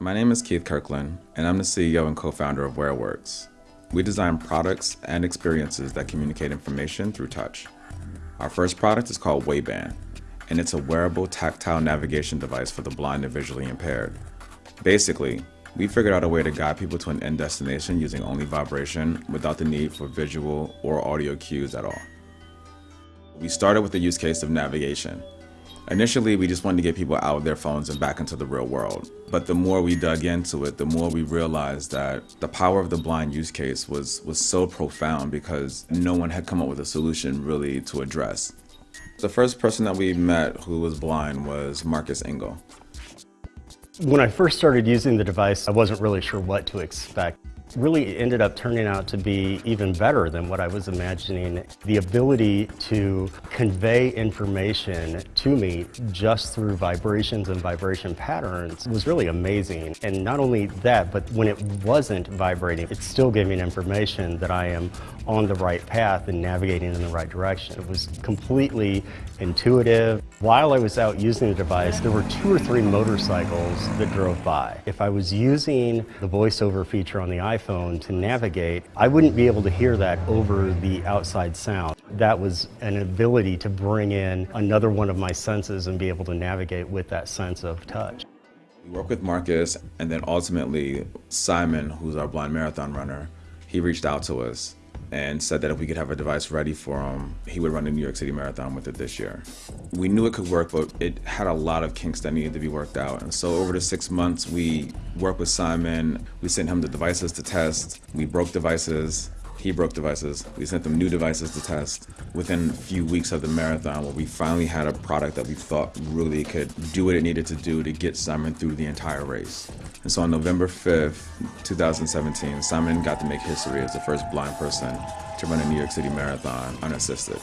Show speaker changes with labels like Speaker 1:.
Speaker 1: My name is Keith Kirkland, and I'm the CEO and co-founder of WearWorks. We design products and experiences that communicate information through touch. Our first product is called Wayband, and it's a wearable tactile navigation device for the blind and visually impaired. Basically, we figured out a way to guide people to an end destination using only vibration without the need for visual or audio cues at all. We started with the use case of navigation, Initially, we just wanted to get people out of their phones and back into the real world. But the more we dug into it, the more we realized that the power of the blind use case was, was so profound because no one had come up with a solution really to address. The first person that we met who was blind was Marcus Engel.
Speaker 2: When I first started using the device, I wasn't really sure what to expect really ended up turning out to be even better than what I was imagining. The ability to convey information to me just through vibrations and vibration patterns was really amazing. And not only that, but when it wasn't vibrating, it still me information that I am on the right path and navigating in the right direction. It was completely intuitive. While I was out using the device, there were two or three motorcycles that drove by. If I was using the voiceover feature on the iPhone, iPhone to navigate, I wouldn't be able to hear that over the outside sound. That was an ability to bring in another one of my senses and be able to navigate with that sense of touch.
Speaker 1: We work with Marcus and then ultimately Simon, who's our blind marathon runner, he reached out to us and said that if we could have a device ready for him, he would run the New York City Marathon with it this year. We knew it could work, but it had a lot of kinks that needed to be worked out. And so over the six months, we worked with Simon, we sent him the devices to test, we broke devices, he broke devices. We sent them new devices to test. Within a few weeks of the marathon, we finally had a product that we thought really could do what it needed to do to get Simon through the entire race. And so on November 5th, 2017, Simon got to make history as the first blind person to run a New York City Marathon unassisted.